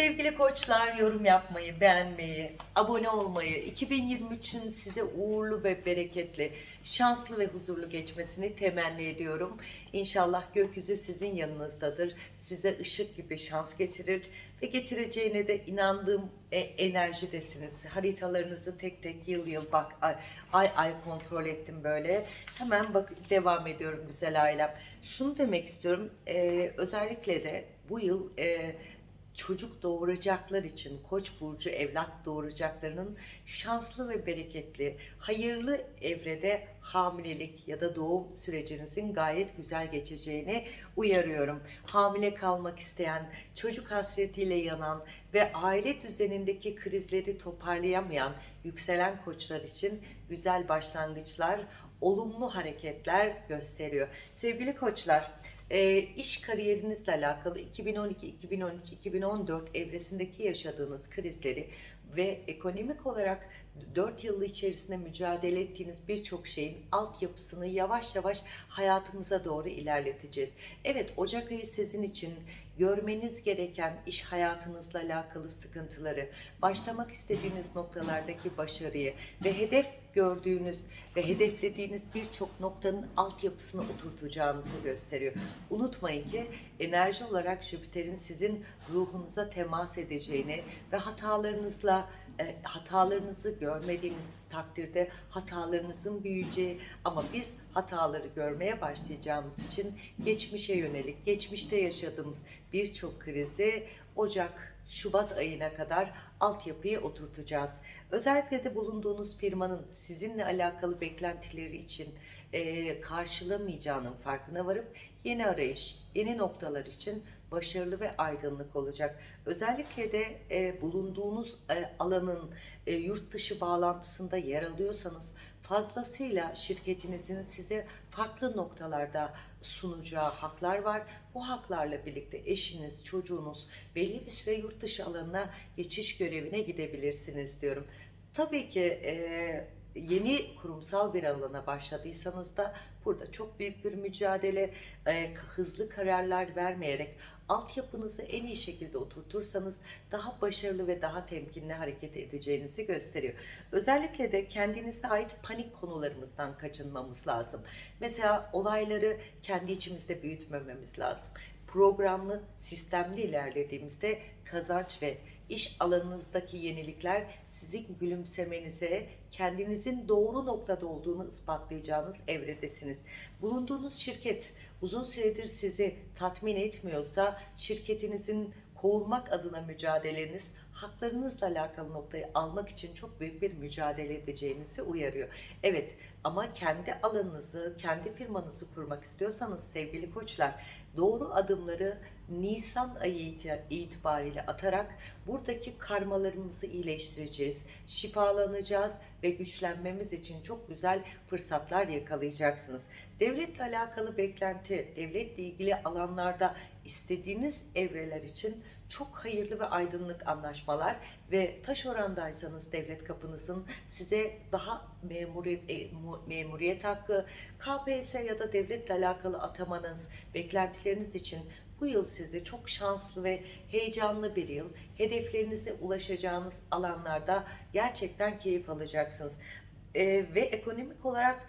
Sevgili koçlar yorum yapmayı, beğenmeyi, abone olmayı, 2023'ün size uğurlu ve bereketli, şanslı ve huzurlu geçmesini temenni ediyorum. İnşallah gökyüzü sizin yanınızdadır. Size ışık gibi şans getirir ve getireceğine de inandığım e, enerjidesiniz. Haritalarınızı tek tek yıl yıl bak ay ay, ay kontrol ettim böyle. Hemen bak devam ediyorum güzel ailem. Şunu demek istiyorum. e, özellikle de bu yıl e, çocuk doğuracaklar için Koç burcu evlat doğuracaklarının şanslı ve bereketli, hayırlı evrede hamilelik ya da doğum sürecinizin gayet güzel geçeceğini uyarıyorum. Hamile kalmak isteyen, çocuk hasretiyle yanan ve aile düzenindeki krizleri toparlayamayan yükselen koçlar için güzel başlangıçlar, olumlu hareketler gösteriyor. Sevgili koçlar, e, iş kariyerinizle alakalı 2012, 2013, 2014 evresindeki yaşadığınız krizleri ve ekonomik olarak 4 yıl içerisinde mücadele ettiğiniz birçok şeyin altyapısını yavaş yavaş hayatımıza doğru ilerleteceğiz. Evet Ocak ayı sizin için görmeniz gereken iş hayatınızla alakalı sıkıntıları, başlamak istediğiniz noktalardaki başarıyı ve hedef gördüğünüz ve hedeflediğiniz birçok noktanın altyapısını oturtacağınızı gösteriyor. Unutmayın ki enerji olarak Jüpiter'in sizin ruhunuza temas edeceğini ve hatalarınızla hatalarınızı görmediğiniz takdirde hatalarınızın büyüyeceği ama biz hataları görmeye başlayacağımız için geçmişe yönelik, geçmişte yaşadığımız birçok krizi Ocak, Şubat ayına kadar altyapıya oturtacağız. Özellikle de bulunduğunuz firmanın sizinle alakalı beklentileri için e, karşılamayacağının farkına varıp yeni arayış, yeni noktalar için başarılı ve aydınlık olacak. Özellikle de e, bulunduğunuz e, alanın e, yurt dışı bağlantısında yer alıyorsanız fazlasıyla şirketinizin size farklı noktalarda sunacağı haklar var. Bu haklarla birlikte eşiniz, çocuğunuz belli bir süre yurt dışı alanına geçiş görevine gidebilirsiniz diyorum. Tabii ki e, yeni kurumsal bir alana başladıysanız da burada çok büyük bir mücadele, e, hızlı kararlar vermeyerek altyapınızı en iyi şekilde oturtursanız daha başarılı ve daha temkinli hareket edeceğinizi gösteriyor. Özellikle de kendinize ait panik konularımızdan kaçınmamız lazım. Mesela olayları kendi içimizde büyütmememiz lazım. Programlı, sistemli ilerlediğimizde kazanç ve iş alanınızdaki yenilikler sizin gülümsemenize, kendinizin doğru noktada olduğunu ispatlayacağınız evredesiniz. Bulunduğunuz şirket uzun süredir sizi tatmin etmiyorsa şirketinizin kovulmak adına mücadeleniz haklarınızla alakalı noktayı almak için çok büyük bir mücadele edeceğinizi uyarıyor. Evet ama kendi alanınızı, kendi firmanızı kurmak istiyorsanız sevgili koçlar doğru adımları Nisan ayı itibariyle atarak buradaki karmalarımızı iyileştireceğiz, şifalanacağız ve güçlenmemiz için çok güzel fırsatlar yakalayacaksınız. Devletle alakalı beklenti, devletle ilgili alanlarda istediğiniz evreler için çok hayırlı ve aydınlık anlaşmalar ve taş orandaysanız devlet kapınızın size daha memuriyet, memuriyet hakkı, KPSS ya da devletle alakalı atamanız, beklentileriniz için bu yıl sizi çok şanslı ve heyecanlı bir yıl. Hedeflerinize ulaşacağınız alanlarda gerçekten keyif alacaksınız. Ee, ve ekonomik olarak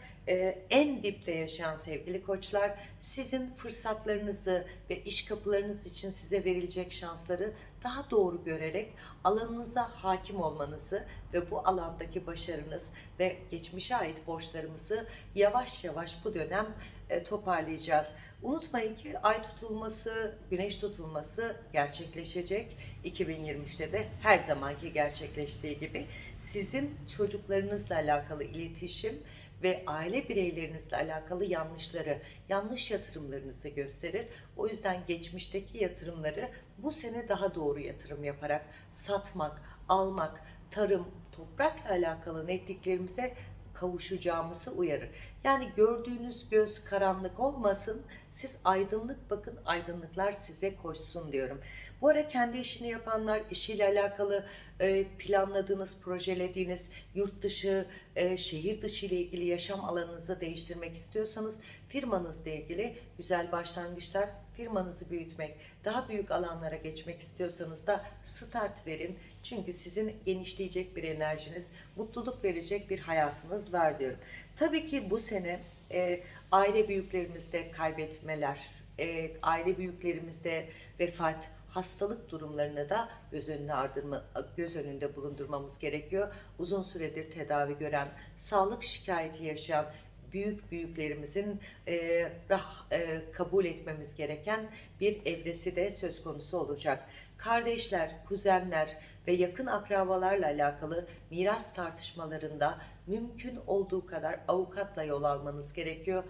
en dipte yaşayan sevgili koçlar sizin fırsatlarınızı ve iş kapılarınız için size verilecek şansları daha doğru görerek alanınıza hakim olmanızı ve bu alandaki başarınız ve geçmişe ait borçlarımızı yavaş yavaş bu dönem e, toparlayacağız. Unutmayın ki ay tutulması, güneş tutulması gerçekleşecek. 2023'te de her zamanki gerçekleştiği gibi sizin çocuklarınızla alakalı iletişim ve aile bireylerinizle alakalı yanlışları, yanlış yatırımlarınızı gösterir. O yüzden geçmişteki yatırımları bu sene daha doğru yatırım yaparak satmak, almak, tarım, toprakla alakalı netliklerimize kavuşacağımızı uyarır. Yani gördüğünüz göz karanlık olmasın, siz aydınlık bakın, aydınlıklar size koşsun diyorum. Bu ara kendi işini yapanlar, işiyle alakalı e, planladığınız, projelediğiniz yurt dışı, e, şehir dışı ile ilgili yaşam alanınızı değiştirmek istiyorsanız firmanızla ilgili güzel başlangıçlar firmanızı büyütmek, daha büyük alanlara geçmek istiyorsanız da start verin. Çünkü sizin genişleyecek bir enerjiniz, mutluluk verecek bir hayatınız var diyorum. Tabii ki bu sene e, aile büyüklerimizde kaybetmeler, e, aile büyüklerimizde vefat, hastalık durumlarını da göz önüne ardırma, göz önünde bulundurmamız gerekiyor. Uzun süredir tedavi gören, sağlık şikayeti yaşayan büyük büyüklerimizin e, rah, e, kabul etmemiz gereken bir evresi de söz konusu olacak. Kardeşler, kuzenler ve yakın akrabalarla alakalı miras tartışmalarında mümkün olduğu kadar avukatla yol almanız gerekiyor.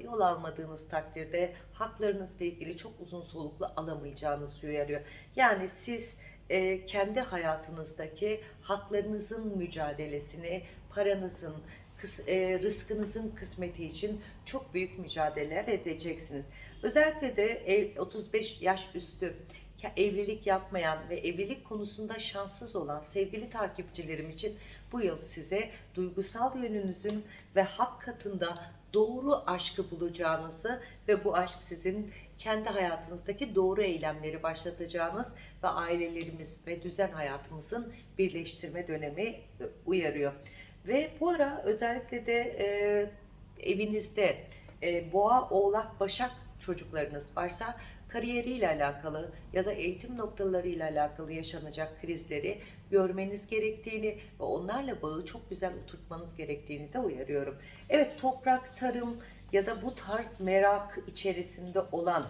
Yol almadığınız takdirde haklarınızla ilgili çok uzun soluklu alamayacağınız uyarıyor. Yani siz e, kendi hayatınızdaki haklarınızın mücadelesini, paranızın, rızkınızın kısmeti için çok büyük mücadeleler edeceksiniz. Özellikle de ev, 35 yaş üstü evlilik yapmayan ve evlilik konusunda şanssız olan sevgili takipçilerim için bu yıl size duygusal yönünüzün ve hak katında doğru aşkı bulacağınızı ve bu aşk sizin kendi hayatınızdaki doğru eylemleri başlatacağınız ve ailelerimiz ve düzen hayatımızın birleştirme dönemi e, uyarıyor. Ve bu ara özellikle de e, evinizde e, boğa, oğlak, başak çocuklarınız varsa kariyeriyle alakalı ya da eğitim noktalarıyla alakalı yaşanacak krizleri görmeniz gerektiğini ve onlarla bağı çok güzel oturtmanız gerektiğini de uyarıyorum. Evet toprak, tarım ya da bu tarz merak içerisinde olan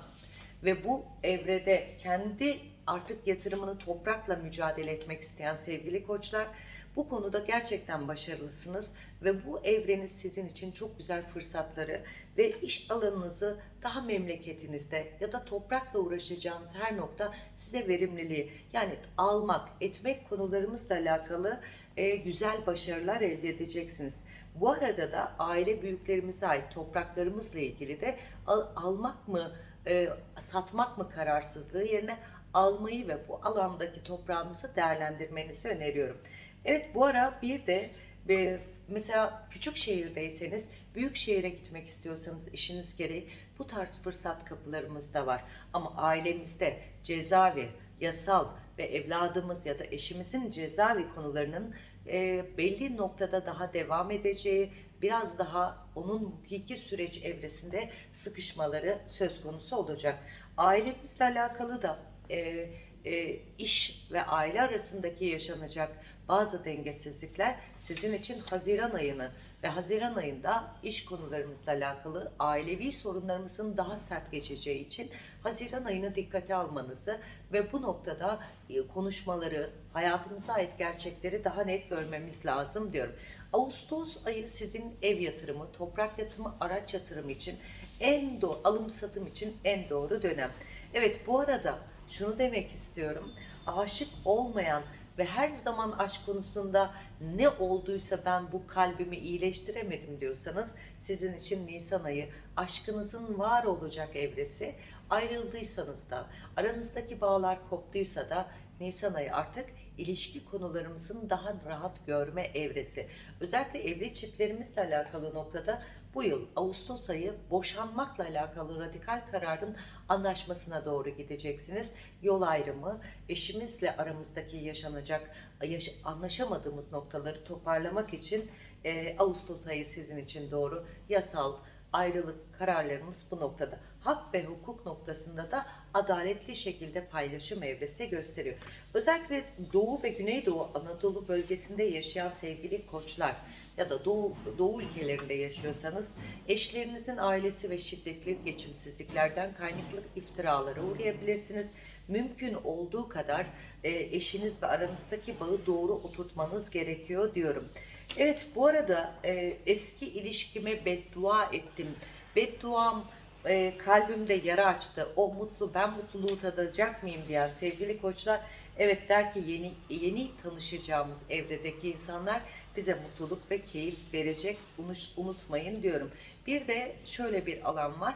ve bu evrede kendi artık yatırımını toprakla mücadele etmek isteyen sevgili koçlar bu konuda gerçekten başarılısınız ve bu evreniz sizin için çok güzel fırsatları ve iş alanınızı daha memleketinizde ya da toprakla uğraşacağınız her nokta size verimliliği yani almak, etmek konularımızla alakalı e, güzel başarılar elde edeceksiniz. Bu arada da aile büyüklerimize ait topraklarımızla ilgili de al- almak mı, e, satmak mı kararsızlığı yerine almayı ve bu alandaki toprağınızı değerlendirmenizi öneriyorum. Evet bu ara bir de e, mesela küçük şehirdeyseniz büyük şehire gitmek istiyorsanız işiniz gereği bu tarz fırsat kapılarımız da var. Ama ailemizde cezaevi, yasal ve evladımız ya da eşimizin cezaevi konularının e, belli noktada daha devam edeceği, biraz daha onun hukuki süreç evresinde sıkışmaları söz konusu olacak. Ailemizle alakalı da e, e, iş ve aile arasındaki yaşanacak bazı dengesizlikler sizin için Haziran ayını ve Haziran ayında iş konularımızla alakalı ailevi sorunlarımızın daha sert geçeceği için Haziran ayını dikkate almanızı ve bu noktada e, konuşmaları, hayatımıza ait gerçekleri daha net görmemiz lazım diyorum. Ağustos ayı sizin ev yatırımı, toprak yatırımı, araç yatırımı için en doğru, alım satım için en doğru dönem. Evet bu arada şunu demek istiyorum. Aşık olmayan ve her zaman aşk konusunda ne olduysa ben bu kalbimi iyileştiremedim diyorsanız sizin için Nisan ayı aşkınızın var olacak evresi. Ayrıldıysanız da aranızdaki bağlar koptuysa da Nisan ayı artık ilişki konularımızın daha rahat görme evresi. Özellikle evli çiftlerimizle alakalı noktada bu yıl Ağustos ayı boşanmakla alakalı radikal kararın anlaşmasına doğru gideceksiniz. Yol ayrımı, eşimizle aramızdaki yaşanacak, yaş- anlaşamadığımız noktaları toparlamak için e, Ağustos ayı sizin için doğru. Yasal, ayrılık kararlarımız bu noktada. Hak ve hukuk noktasında da adaletli şekilde paylaşım evresi gösteriyor. Özellikle Doğu ve Güneydoğu Anadolu bölgesinde yaşayan sevgili koçlar ya da Doğu, Doğu ülkelerinde yaşıyorsanız eşlerinizin ailesi ve şiddetli geçimsizliklerden kaynaklı iftiralara uğrayabilirsiniz. Mümkün olduğu kadar e, eşiniz ve aranızdaki bağı doğru oturtmanız gerekiyor diyorum. Evet bu arada e, eski ilişkime beddua ettim. Bedduam e, kalbimde yara açtı. O mutlu ben mutluluğu tadacak mıyım diyen sevgili koçlar evet der ki yeni yeni tanışacağımız evredeki insanlar bize mutluluk ve keyif verecek. Bunu unutmayın diyorum. Bir de şöyle bir alan var.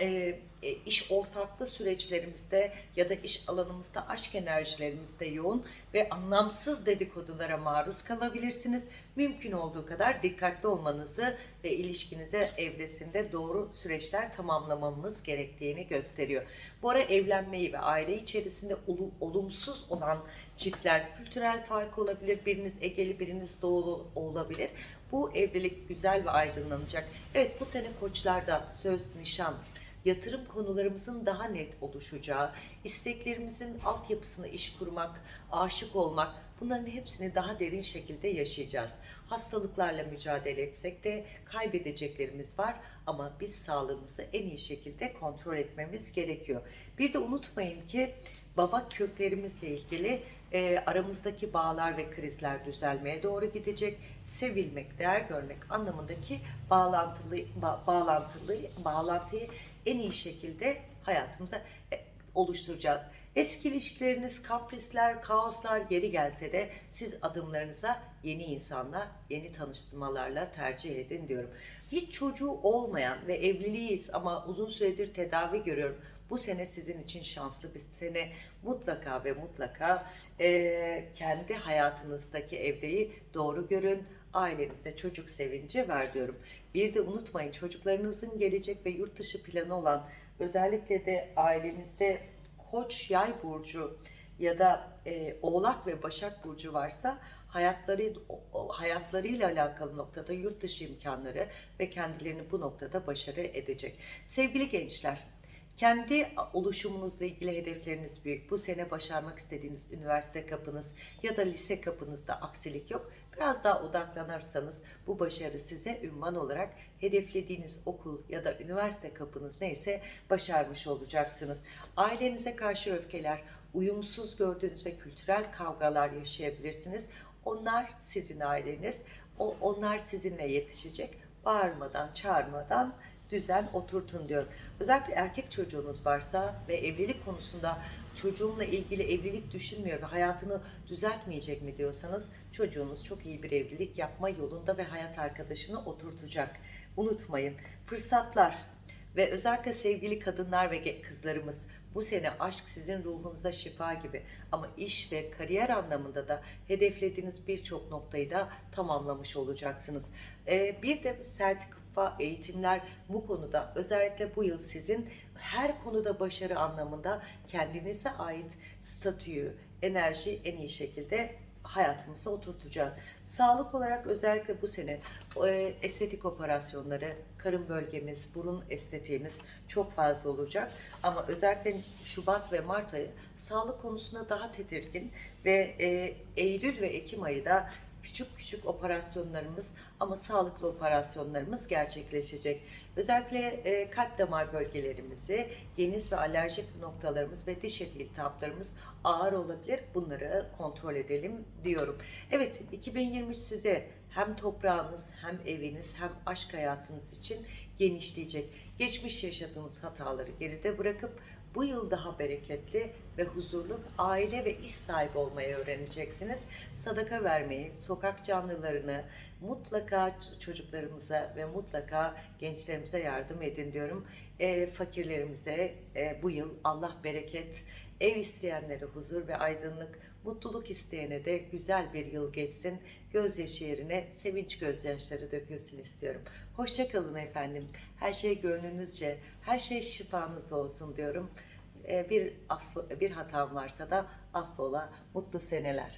E, e, iş ortaklığı süreçlerimizde ya da iş alanımızda aşk enerjilerimizde yoğun ve anlamsız dedikodulara maruz kalabilirsiniz. Mümkün olduğu kadar dikkatli olmanızı ve ilişkinize evresinde doğru süreçler tamamlamamız gerektiğini gösteriyor. Bu ara evlenmeyi ve aile içerisinde olu- olumsuz olan çiftler kültürel fark olabilir. Biriniz Egeli, biriniz Doğulu olabilir. Bu evlilik güzel ve aydınlanacak. Evet bu sene koçlarda söz, nişan, yatırım konularımızın daha net oluşacağı, isteklerimizin altyapısını iş kurmak, aşık olmak bunların hepsini daha derin şekilde yaşayacağız. Hastalıklarla mücadele etsek de kaybedeceklerimiz var ama biz sağlığımızı en iyi şekilde kontrol etmemiz gerekiyor. Bir de unutmayın ki baba köklerimizle ilgili e, aramızdaki bağlar ve krizler düzelmeye doğru gidecek. Sevilmek, değer görmek anlamındaki bağlantılı ba- bağlantılı bağlantıyı en iyi şekilde hayatımıza e, oluşturacağız. Eski ilişkileriniz, kaprisler, kaoslar geri gelse de siz adımlarınıza yeni insanla, yeni tanıştırmalarla tercih edin diyorum. Hiç çocuğu olmayan ve evliliyiz ama uzun süredir tedavi görüyorum. Bu sene sizin için şanslı bir sene. Mutlaka ve mutlaka eee, kendi hayatınızdaki evreyi doğru görün. Ailenize çocuk sevinci ver diyorum. Bir de unutmayın çocuklarınızın gelecek ve yurt dışı planı olan özellikle de ailemizde Koç Yay burcu ya da e, Oğlak ve Başak burcu varsa hayatları hayatlarıyla alakalı noktada yurt dışı imkanları ve kendilerini bu noktada başarı edecek. Sevgili gençler, kendi oluşumunuzla ilgili hedefleriniz büyük. Bu sene başarmak istediğiniz üniversite kapınız ya da lise kapınızda aksilik yok. Biraz daha odaklanırsanız bu başarı size ünvan olarak hedeflediğiniz okul ya da üniversite kapınız neyse başarmış olacaksınız. Ailenize karşı öfkeler, uyumsuz gördüğünüz ve kültürel kavgalar yaşayabilirsiniz. Onlar sizin aileniz, o, onlar sizinle yetişecek. Bağırmadan, çağırmadan düzen oturtun diyor. Özellikle erkek çocuğunuz varsa ve evlilik konusunda çocuğumla ilgili evlilik düşünmüyor ve hayatını düzeltmeyecek mi diyorsanız çocuğunuz çok iyi bir evlilik yapma yolunda ve hayat arkadaşını oturtacak. Unutmayın fırsatlar ve özellikle sevgili kadınlar ve kızlarımız bu sene aşk sizin ruhunuza şifa gibi ama iş ve kariyer anlamında da hedeflediğiniz birçok noktayı da tamamlamış olacaksınız. Ee, bir de sertifika eğitimler bu konuda özellikle bu yıl sizin her konuda başarı anlamında kendinize ait statüyü, enerji en iyi şekilde hayatımıza oturtacağız. Sağlık olarak özellikle bu sene e, estetik operasyonları, karın bölgemiz, burun estetiğimiz çok fazla olacak. Ama özellikle Şubat ve Mart ayı sağlık konusunda daha tedirgin ve e, Eylül ve Ekim ayı da küçük küçük operasyonlarımız ama sağlıklı operasyonlarımız gerçekleşecek. Özellikle e, kalp damar bölgelerimizi, geniz ve alerjik noktalarımız ve diş eti iltihaplarımız ağır olabilir. Bunları kontrol edelim diyorum. Evet 2023 size hem toprağınız hem eviniz hem aşk hayatınız için genişleyecek. Geçmiş yaşadığınız hataları geride bırakıp bu yıl daha bereketli ve huzurlu aile ve iş sahibi olmayı öğreneceksiniz. Sadaka vermeyi, sokak canlılarını mutlaka çocuklarımıza ve mutlaka gençlerimize yardım edin diyorum. E, fakirlerimize e, bu yıl Allah bereket, ev isteyenlere huzur ve aydınlık, mutluluk isteyene de güzel bir yıl geçsin. Gözyaşı yerine sevinç gözyaşları dökülsün istiyorum. Hoşça kalın efendim. Her şey gönlünüzce, her şey şifanızla olsun diyorum. Ee, Bir affı, bir hatam varsa da affola. Mutlu seneler.